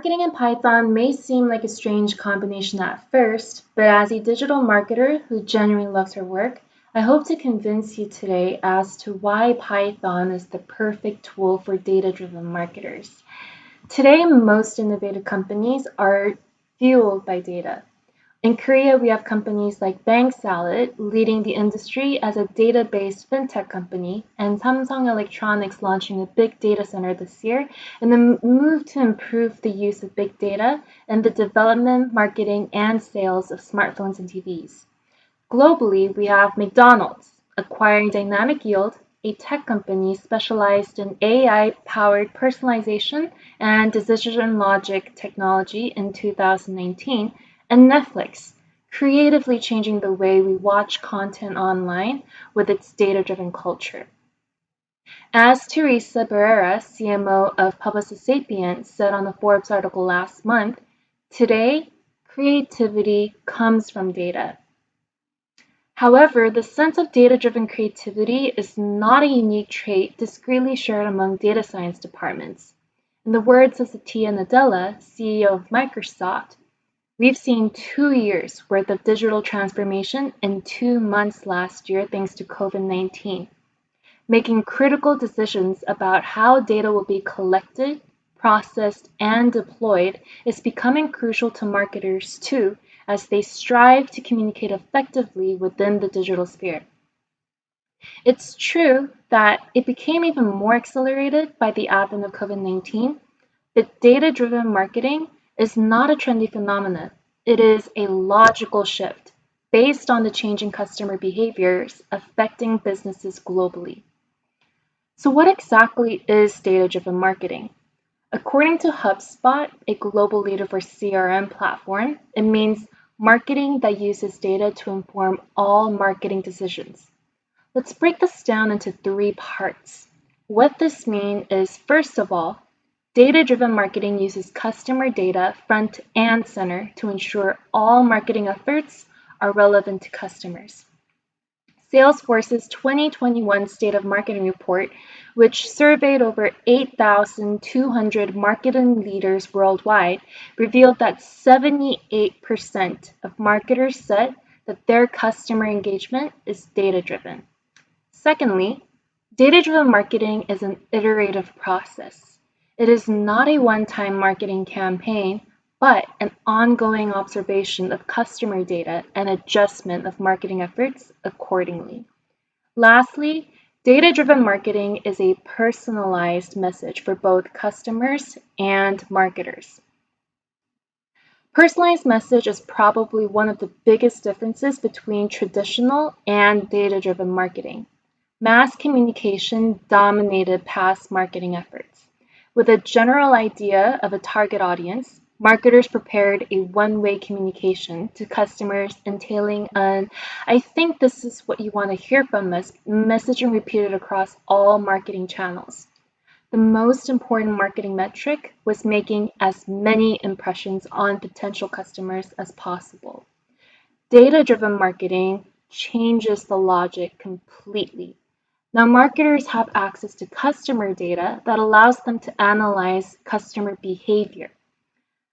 Marketing and Python may seem like a strange combination at first, but as a digital marketer who genuinely loves her work, I hope to convince you today as to why Python is the perfect tool for data-driven marketers. Today, most innovative companies are fueled by data. In Korea, we have companies like Bank Salad leading the industry as a data-based fintech company, and Samsung Electronics launching a big data center this year in the move to improve the use of big data in the development, marketing, and sales of smartphones and TVs. Globally, we have McDonald's acquiring Dynamic Yield, a tech company specialized in AI-powered personalization and decision logic technology in 2019, and Netflix, creatively changing the way we watch content online with its data-driven culture. As Teresa Barreira, CMO of Publicis Sapient, said on the Forbes article last month, today, creativity comes from data. However, the sense of data-driven creativity is not a unique trait discreetly shared among data science departments. In the words of Satya Nadella, CEO of Microsoft, We've seen two years worth of digital transformation in two months last year thanks to COVID-19. Making critical decisions about how data will be collected, processed, and deployed is becoming crucial to marketers too as they strive to communicate effectively within the digital sphere. It's true that it became even more accelerated by the advent of COVID-19, but data-driven marketing is not a trendy phenomenon. It is a logical shift based on the changing customer behaviors affecting businesses globally. So what exactly is data-driven marketing? According to HubSpot, a global leader for CRM platform, it means marketing that uses data to inform all marketing decisions. Let's break this down into three parts. What this means is, first of all, Data-driven marketing uses customer data front and center to ensure all marketing efforts are relevant to customers. Salesforce's 2021 State of Marketing Report, which surveyed over 8,200 marketing leaders worldwide, revealed that 78% of marketers said that their customer engagement is data-driven. Secondly, data-driven marketing is an iterative process. It is not a one-time marketing campaign, but an ongoing observation of customer data and adjustment of marketing efforts accordingly. Lastly, data-driven marketing is a personalized message for both customers and marketers. Personalized message is probably one of the biggest differences between traditional and data-driven marketing. Mass communication dominated past marketing efforts. With a general idea of a target audience, marketers prepared a one-way communication to customers entailing an I think this is what you want to hear from us messaging repeated across all marketing channels. The most important marketing metric was making as many impressions on potential customers as possible. Data-driven marketing changes the logic completely. Now marketers have access to customer data that allows them to analyze customer behavior.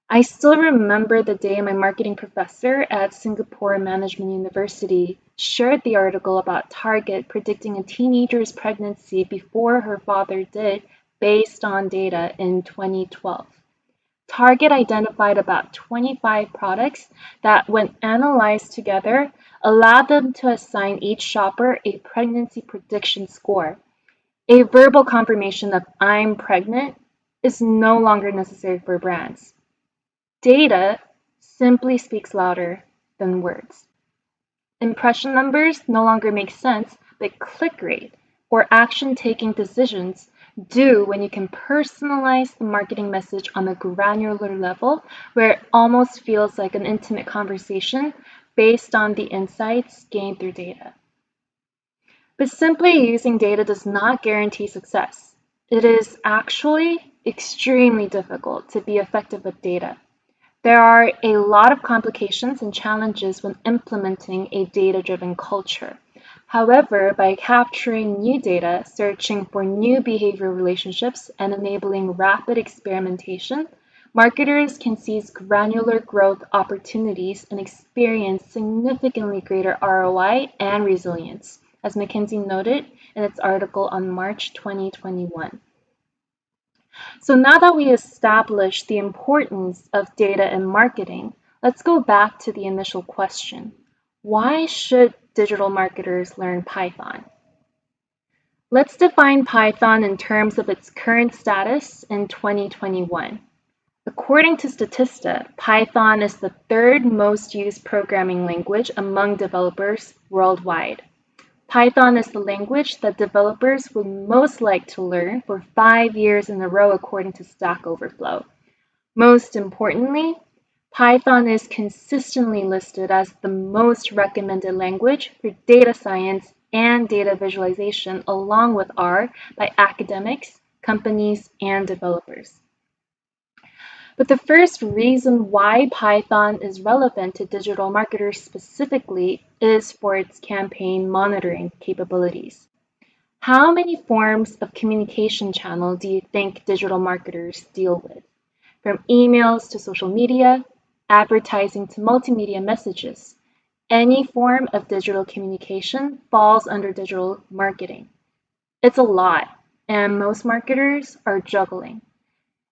I still remember the day my marketing professor at Singapore Management University shared the article about Target predicting a teenager's pregnancy before her father did based on data in 2012. Target identified about 25 products that, when analyzed together, allowed them to assign each shopper a pregnancy prediction score. A verbal confirmation of I'm pregnant is no longer necessary for brands. Data simply speaks louder than words. Impression numbers no longer make sense, but click rate or action taking decisions do when you can personalize the marketing message on a granular level where it almost feels like an intimate conversation based on the insights gained through data. But simply using data does not guarantee success. It is actually extremely difficult to be effective with data. There are a lot of complications and challenges when implementing a data-driven culture. However, by capturing new data, searching for new behavior relationships, and enabling rapid experimentation, marketers can seize granular growth opportunities and experience significantly greater ROI and resilience, as McKinsey noted in its article on March 2021. So now that we established the importance of data in marketing, let's go back to the initial question. Why should digital marketers learn Python? Let's define Python in terms of its current status in 2021. According to Statista, Python is the third most used programming language among developers worldwide. Python is the language that developers would most like to learn for five years in a row according to Stack Overflow. Most importantly, Python is consistently listed as the most recommended language for data science and data visualization along with R by academics, companies, and developers. But the first reason why Python is relevant to digital marketers specifically is for its campaign monitoring capabilities. How many forms of communication channel do you think digital marketers deal with? From emails to social media, advertising to multimedia messages, any form of digital communication falls under digital marketing. It's a lot, and most marketers are juggling.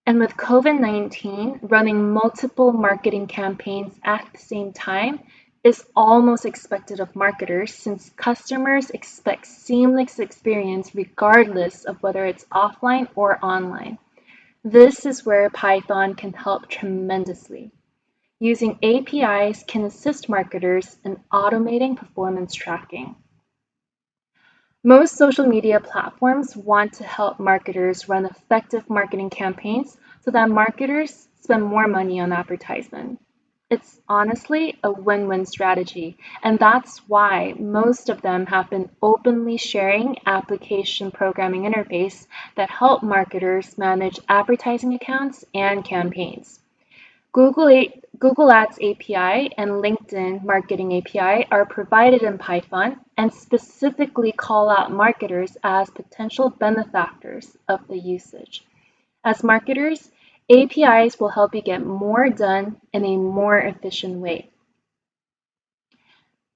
And with COVID 19, running multiple marketing campaigns at the same time is almost expected of marketers since customers expect seamless experience regardless of whether it's offline or online. This is where Python can help tremendously. Using APIs can assist marketers in automating performance tracking. Most social media platforms want to help marketers run effective marketing campaigns so that marketers spend more money on advertisement. It's honestly a win-win strategy, and that's why most of them have been openly sharing application programming interface that help marketers manage advertising accounts and campaigns. Google, Google Ads API and LinkedIn Marketing API are provided in Python and specifically call out marketers as potential benefactors of the usage. As marketers, APIs will help you get more done in a more efficient way.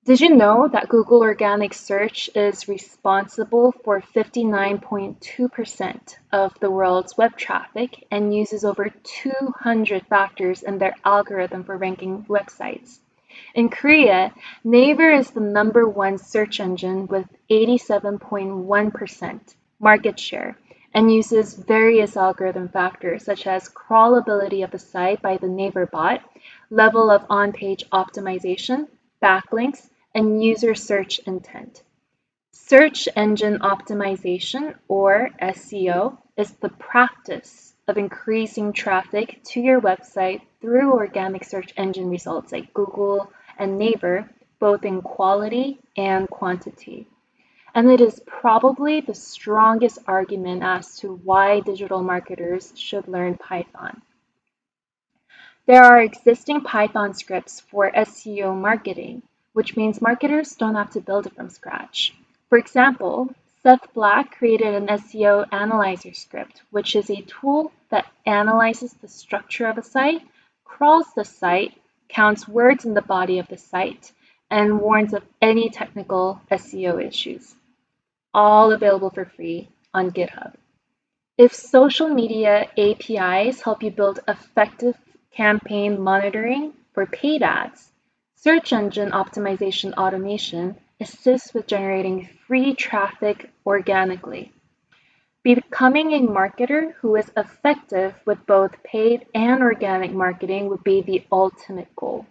Did you know that Google Organic Search is responsible for 59.2% of the world's web traffic and uses over 200 factors in their algorithm for ranking websites? In Korea, Naver is the number one search engine with 87.1% market share and uses various algorithm factors such as crawlability of the site by the Naver bot, level of on-page optimization, backlinks, and user search intent. Search engine optimization, or SEO, is the practice of increasing traffic to your website through organic search engine results like Google and Naver, both in quality and quantity. And it is probably the strongest argument as to why digital marketers should learn Python. There are existing Python scripts for SEO marketing, which means marketers don't have to build it from scratch. For example, Seth Black created an SEO analyzer script, which is a tool that analyzes the structure of a site, crawls the site, counts words in the body of the site, and warns of any technical SEO issues. All available for free on GitHub. If social media APIs help you build effective campaign monitoring for paid ads, Search engine optimization automation assists with generating free traffic organically. Becoming a marketer who is effective with both paid and organic marketing would be the ultimate goal.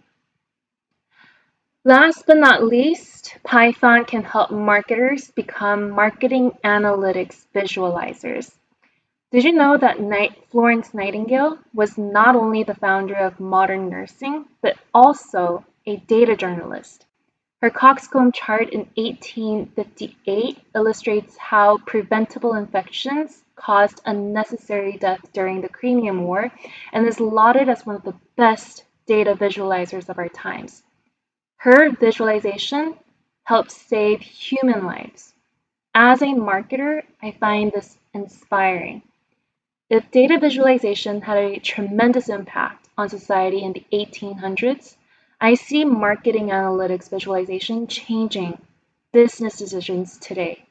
Last but not least, Python can help marketers become marketing analytics visualizers. Did you know that Florence Nightingale was not only the founder of modern nursing, but also a data journalist. Her coxcomb chart in 1858 illustrates how preventable infections caused unnecessary death during the Crimean War and is lauded as one of the best data visualizers of our times. Her visualization helped save human lives. As a marketer, I find this inspiring. If data visualization had a tremendous impact on society in the 1800s, I see marketing analytics visualization changing business decisions today.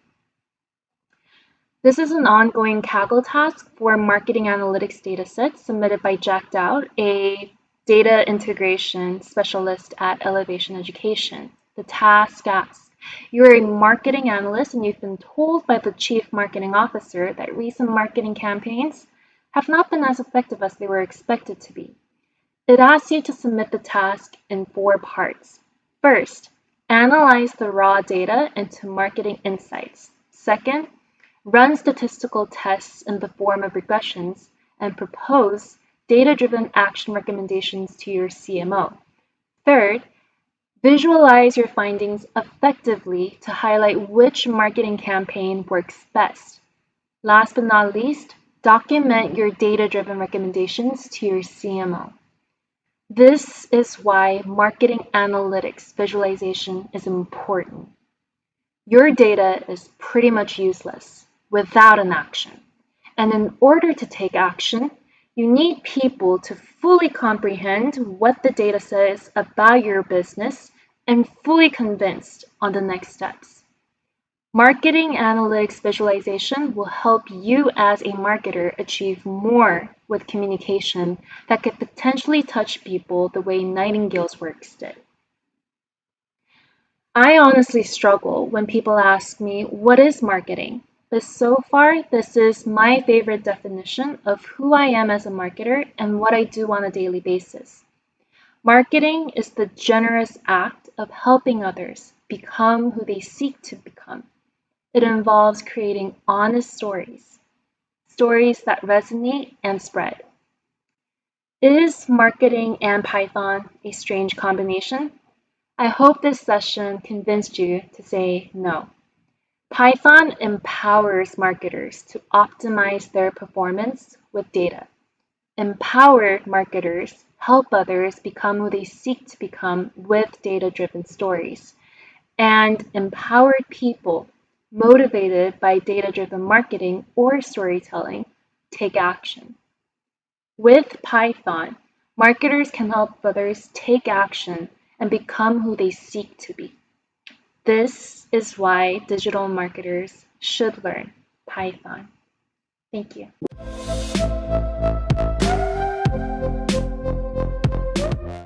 This is an ongoing Kaggle task for marketing analytics datasets submitted by Jack Daoud, a data integration specialist at Elevation Education. The task asks, you're a marketing analyst and you've been told by the chief marketing officer that recent marketing campaigns have not been as effective as they were expected to be. It asks you to submit the task in four parts. First, analyze the raw data into marketing insights. Second, run statistical tests in the form of regressions and propose data-driven action recommendations to your CMO. Third, visualize your findings effectively to highlight which marketing campaign works best. Last but not least, document your data-driven recommendations to your CMO. This is why marketing analytics visualization is important. Your data is pretty much useless without an action. And in order to take action, you need people to fully comprehend what the data says about your business and fully convinced on the next steps. Marketing analytics visualization will help you as a marketer achieve more with communication that could potentially touch people the way Nightingale's works did. I honestly struggle when people ask me, what is marketing? But so far, this is my favorite definition of who I am as a marketer and what I do on a daily basis. Marketing is the generous act of helping others become who they seek to become. It involves creating honest stories, stories that resonate and spread. Is marketing and Python a strange combination? I hope this session convinced you to say no. Python empowers marketers to optimize their performance with data. Empowered marketers help others become who they seek to become with data-driven stories. And empowered people, motivated by data-driven marketing or storytelling, take action. With Python, marketers can help others take action and become who they seek to be. This is why digital marketers should learn Python. Thank you.